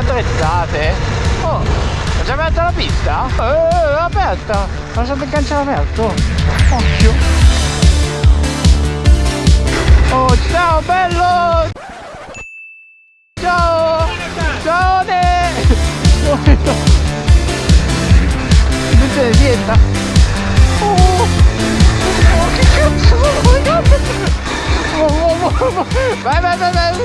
attrezzate oh è già aperta la pista? eh è aperta. Ma lasciate il cancello aperto. Occhio. Oh ciao bello! Ciao! Ciao ne! Attenzione sietta oh, oh che cazzo oh, oh, oh, vai vai vai vai.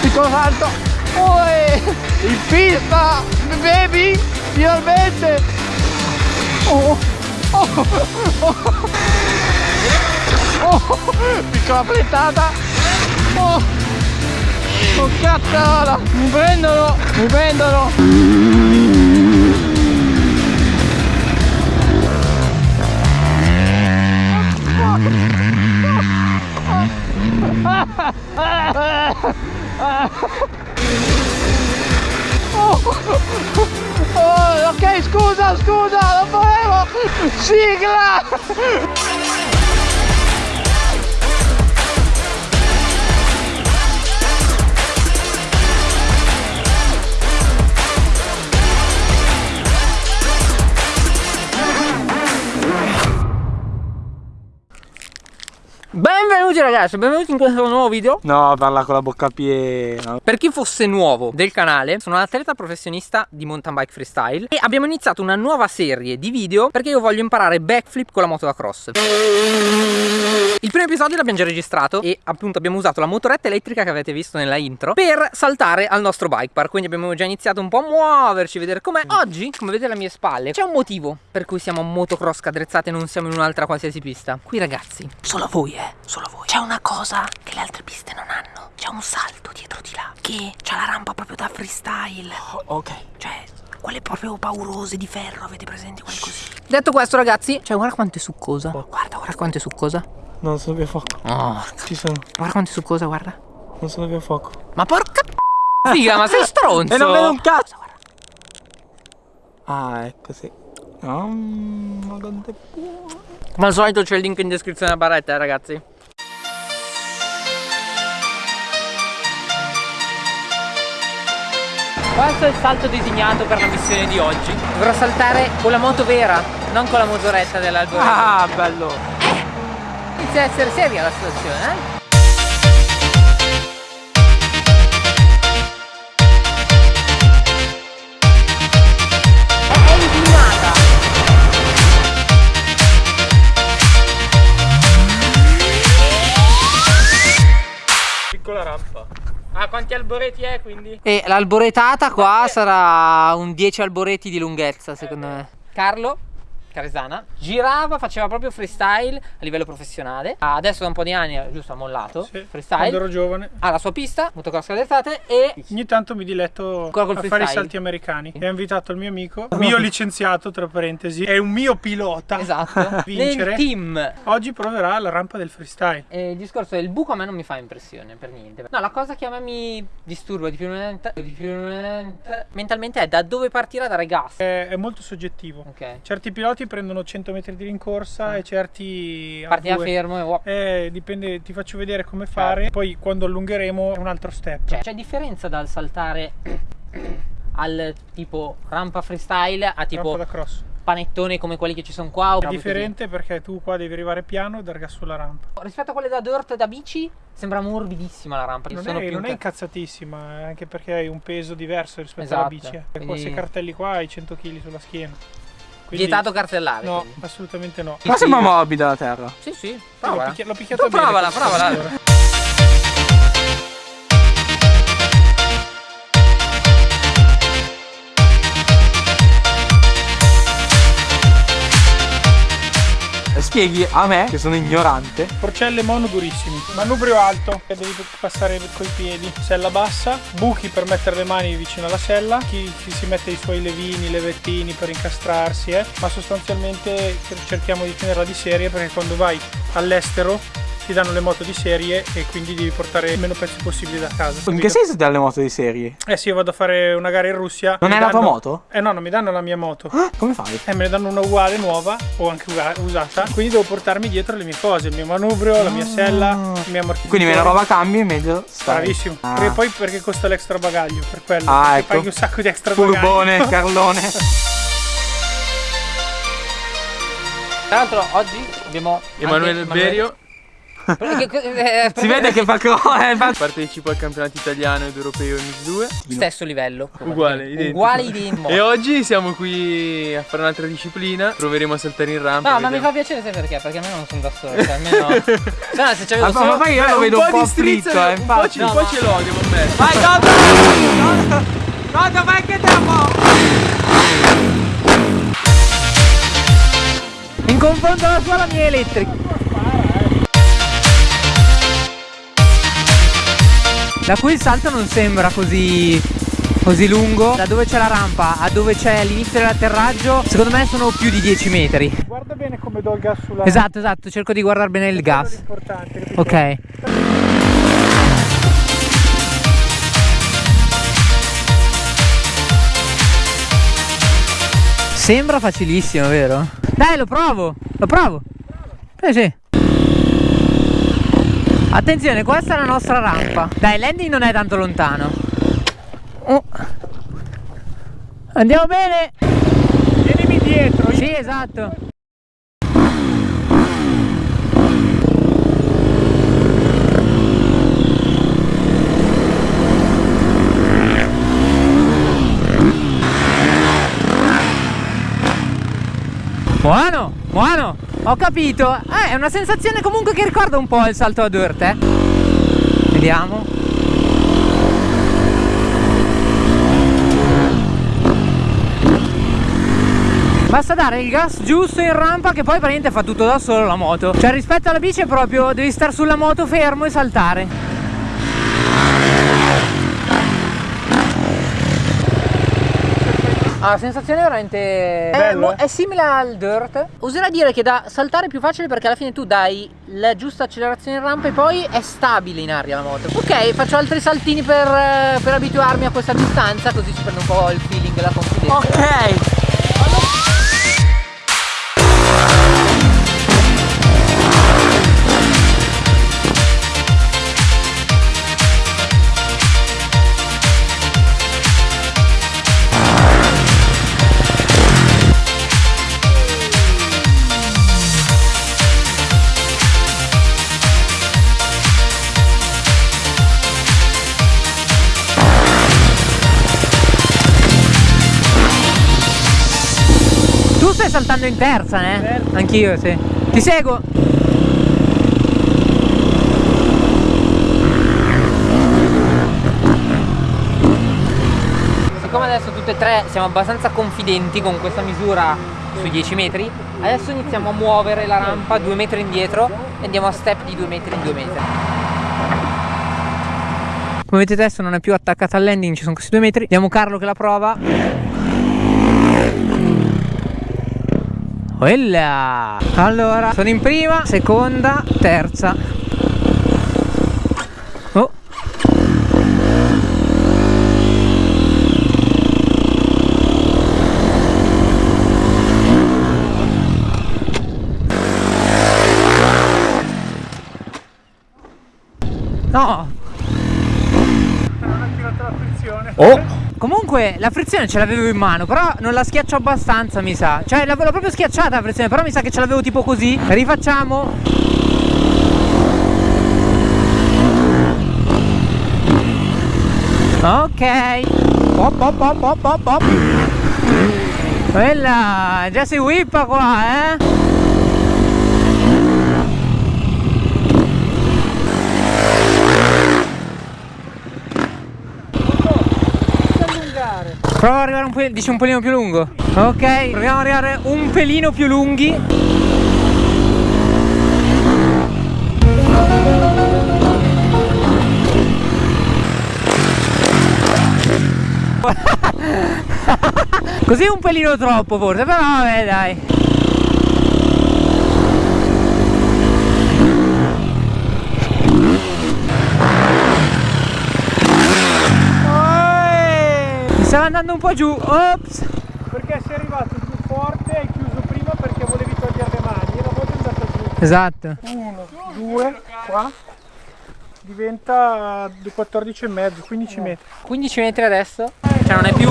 Piccolo salto oh, eh. in pista baby finalmente. Oh, oh, oh, oh, piccola plettata oh, oh cazzarola mi prendono mi prendono scusa, non volevo! Sigla! Benvenuti ragazzi, benvenuti in questo nuovo video. No, parla con la bocca piena. Per chi fosse nuovo del canale, sono un atleta professionista di mountain bike freestyle E abbiamo iniziato una nuova serie di video perché io voglio imparare backflip con la moto da cross Il primo episodio l'abbiamo già registrato e appunto abbiamo usato la motoretta elettrica che avete visto nella intro Per saltare al nostro bike park, quindi abbiamo già iniziato un po' a muoverci, vedere com'è. Oggi, come vedete alle mie spalle, c'è un motivo per cui siamo a motocross cadrezzate e non siamo in un'altra qualsiasi pista. Qui ragazzi, solo a voi eh, solo a voi C'è una cosa che le altre piste non hanno C'è un salto dietro di là Che c'ha la rampa proprio da freestyle Ok. Cioè, quelle proprio paurose di ferro Avete presente quelle così Detto questo ragazzi Cioè guarda quanto è succosa Guarda, guarda quanto è succosa Non sono più a fuoco. Oh, Ci sono. guarda quanto è succosa, guarda Non sono più a fuoco. Ma porca Figa, ma sei stronzo E non vedo un cazzo. Guarda, Ah, ecco sì. Mm, ma quanto è buono. Come al solito c'è il link in descrizione della barretta, eh, ragazzi Questo è il salto designato per la missione di oggi Dovrò saltare con la moto vera, non con la motoretta dell'albergo Ah, bello. Inizia a essere seria la situazione, eh? Piccola rampa. Ah, quanti alboreti è quindi? E l'alboretata qua sarà un 10 alboreti di lunghezza, secondo me. Carlo Caresana girava, faceva proprio freestyle a livello professionale. Adesso da un po' di anni, giusto, ha mollato Sì, quando freestyle. ero giovane Ha la sua pista, motocross cadettate e ogni tanto mi diletto a fare i freestyle? salti americani e ho invitato il mio amico, mio licenziato tra parentesi, è un mio pilota esatto, vincere. nel team. Oggi proverà la rampa del freestyle. E il discorso del buco a me non mi fa impressione per niente. No, la cosa che a me mi disturba di più, di più mentalmente è da dove partire a dare gas. È, è molto soggettivo. Ok. Certi piloti prendono 100 metri di rincorsa e certi a Parti due. fermo e wow. Eh, dipende, ti faccio vedere come fare. Poi quando allungheremo è un altro step. Cioè, c'è differenza dal saltare al tipo rampa freestyle a tipo rampa da cross. panettone come quelli che ci sono qua È differente perché tu qua devi arrivare piano e dar gas sulla rampa. Rispetto a quelle da dirt e da bici sembra morbidissima la rampa. Non è, non è inca- incazzatissima, eh, anche perché hai un peso diverso rispetto Esatto, alla bici. eh. Con quindi- questi cartelli qua hai 100 kg sulla schiena. Quindi- Vietato cartellare. No, quindi. assolutamente no. Ma sembra morbida la terra. Sì, sì. L'ho, Provala. picchia- l'ho picchiato Tu bene. provala, provala. Spieghi a me, che sono ignorante, Porcelle mono durissimi. Manubrio alto che devi passare coi piedi. Sella bassa, buchi per mettere le mani vicino alla sella. Chi, chi si mette i suoi levini, levettini per incastrarsi, eh. Ma sostanzialmente cerchiamo di tenerla di serie perché quando vai all'estero ti danno le moto di serie e quindi devi portare il meno pezzi possibili da casa. In capito? che senso dalle moto di serie? Eh sì, io vado a fare una gara in Russia. Non è la tua danno- moto? Eh no, non mi danno la mia moto. Ah, come fai? E me ne danno una uguale, nuova o anche usata. Quindi devo portarmi dietro le mie cose, il mio manubrio, la mia sella, il mio ammortizzatore. Quindi meno roba cambi, meglio stai. Bravissimo. Ah. Perché poi perché costa l'extra bagaglio, per quello. Ah, perché ecco. Paghi un sacco di extra bagaglio. Furbone, Carlone. Tra l'altro oggi abbiamo Emanuele Berio eh, si vede che fa co- eh, partecipa al campionato italiano ed europeo Mix 2. stesso livello. Uguale, identico. Uguale identico. E oggi siamo qui a fare un'altra disciplina. Proveremo a saltare in rampa. No, ma mi vediamo. fa piacere sai perché? Perché a me non sono da solo. Cioè, almeno. Se no, se c'avevo Ma, solo. ma poi io lo vedo un po' fritto, eh, un po', infatti. ce- un po' ce l'ho, devo ammettere. Vai, Toto! Toto, vai che andiamo! In confronto alla sua la mia è elettrica. Da qui il salto non sembra così così lungo. Da dove c'è la rampa a dove c'è l'inizio dell'atterraggio, secondo me sono più di 10 metri. Guarda bene come do il gas sulla Esatto, esatto, cerco di guardare bene il gas. Ok. Sembra facilissimo, vero? Dai, lo provo, lo provo. Eh sì. Attenzione, questa è la nostra rampa. Dai, landing non è tanto lontano. Oh. Andiamo bene? Vienimi dietro, Sì, esatto. Buono, buono, ho capito. Eh, è una sensazione comunque che ricorda un po' il salto a dirt, eh. Vediamo. Basta dare il gas giusto in rampa che poi praticamente fa tutto da solo la moto. Cioè rispetto alla bici proprio devi stare sulla moto fermo e saltare. Ah, la sensazione è veramente è, Bello, mo- eh? è simile al dirt. Oserei dire che da saltare è più facile perché alla fine tu dai la giusta accelerazione in rampa e poi è stabile in aria la moto. Ok, faccio altri saltini per, eh, per abituarmi a questa distanza, così si prende un po' il feeling e la confidenza. Ok. Stai saltando in terza, eh? Terza. Anch'io, sì. Ti seguo. Siccome adesso tutte e tre siamo abbastanza confidenti con questa misura sui 10 metri, adesso iniziamo a muovere la rampa due metri indietro e andiamo a step di due metri in due metri. Come vedete adesso non è più attaccata al landing, ci sono questi due metri. Vediamo Carlo che la prova. Quella! Allora, sono in prima, seconda, terza. Oh. No, non ha tirato la frizione. Oh. Comunque la frizione ce l'avevo in mano, però non la schiaccio abbastanza, mi sa. Cioè l'avevo proprio schiacciata la frizione, però mi sa che ce l'avevo tipo così. Rifacciamo. Ok. Pop pop pop pop pop pop. Quella, già si whippa qua, eh. Prova ad arrivare un po', dici un pelino più lungo. Ok, proviamo ad arrivare un pelino più lunghi. Così un pelino troppo forse, però vabbè dai. Stava andando un po' giù. Ops. Perché sei arrivato giù forte e hai chiuso prima perché volevi togliere le mani e la volta è andata giù. Esatto. Uno, due, qua. Diventa 14 e mezzo, 15 metri. 15 metri adesso. Cioè non è più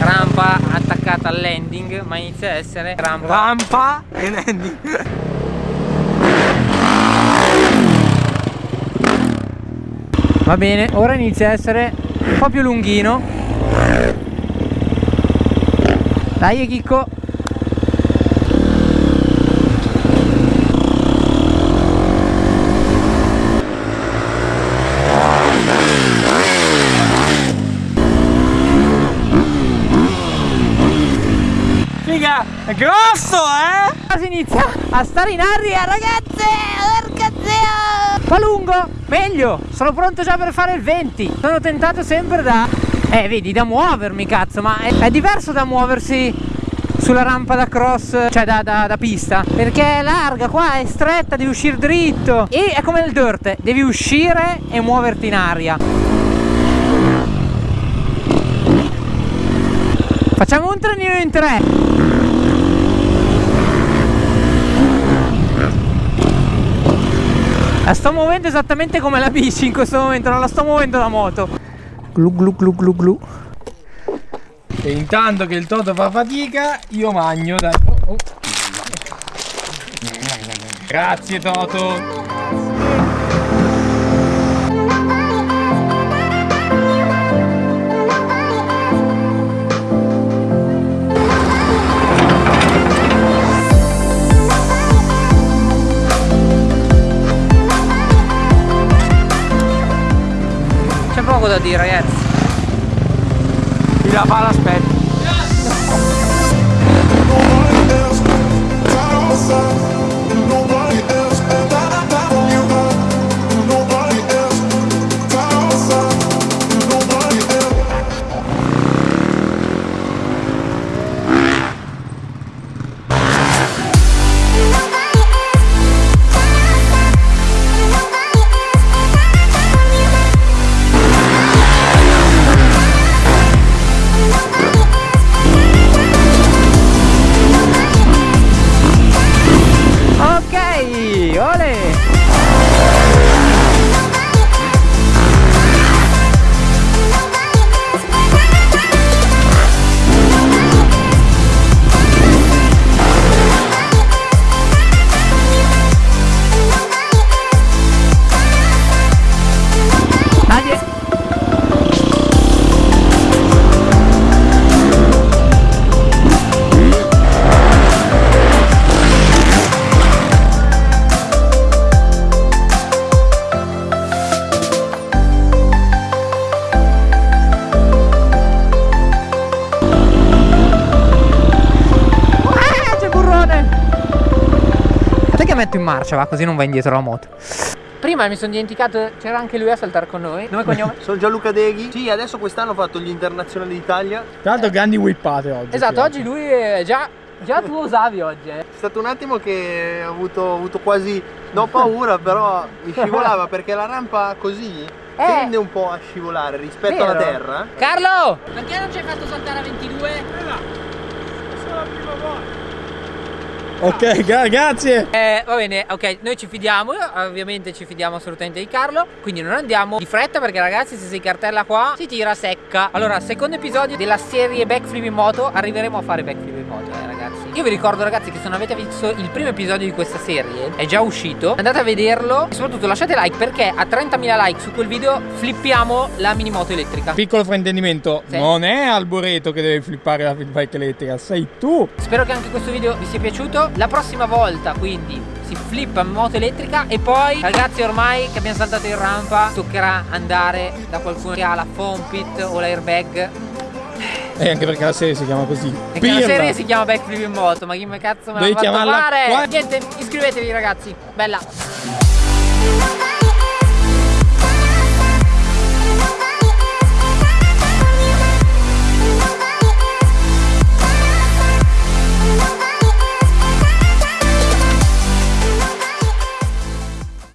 rampa attaccata al landing, ma inizia a essere rampa. Rampa e landing. Va bene, ora inizia a essere un po' più lunghino. Dai Chicco. Figa, è grosso, eh? Si inizia a stare in aria ragazze Porca zia Fa lungo, meglio Sono pronto già per fare il 20 Sono tentato sempre da Eh vedi da muovermi cazzo Ma è, è diverso da muoversi sulla rampa da cross Cioè da, da, da pista. Perché è larga qua è stretta Devi uscire dritto. E è come nel dirt Devi uscire e muoverti in aria. Facciamo un trenino in tre. La sto muovendo esattamente come la bici in questo momento, non la sto muovendo la moto. Glu glu glu glu glu. E intanto che il Toto fa fatica, io magno, dai. Oh, oh. Grazie Toto. Da dire ragazzi. La fa. Nobody Ok, ole! Metto in marcia, va, così non va indietro la moto. Prima mi sono dimenticato, c'era anche lui a saltare con noi. Nome e cognome? Sono Gianluca Deghi. Sì, adesso quest'anno ho fatto gli internazionali d'Italia. Tra l'altro grandi whippate oggi. esatto, oggi lui è già, già tu osavi oggi, eh. È stato un attimo che ho avuto, ho avuto quasi, no paura, però mi scivolava perché la rampa così tende un po' a scivolare rispetto alla Vero? terra. Carlo! Perché non ci hai fatto saltare a 22? Questa è la prima volta. Ok, gra- grazie. Eh, va bene, ok, noi ci fidiamo, ovviamente ci fidiamo assolutamente di Carlo, quindi non andiamo di fretta perché ragazzi se si cartella qua si tira secca. Allora, secondo episodio della serie Backflip in moto, arriveremo a fare backflip Io vi ricordo ragazzi che se non avete visto il primo episodio di questa serie, è già uscito, andate a vederlo e soprattutto lasciate like perché a 30.000 like su quel video flippiamo la mini moto elettrica. Piccolo fraintendimento, Sì. non è Alboreto che deve flippare la bike elettrica, sei tu. Spero che anche questo video vi sia piaciuto. La prossima volta quindi si flippa moto elettrica e poi ragazzi ormai che abbiamo saltato in rampa toccherà andare da qualcuno che ha la foam pit o l'airbag. E anche perché la serie si chiama così. E che la serie si chiama Backflip in moto, ma chi me cazzo me l'ha Devi fatto chiamarla fare? qua- Niente, iscrivetevi ragazzi. Bella.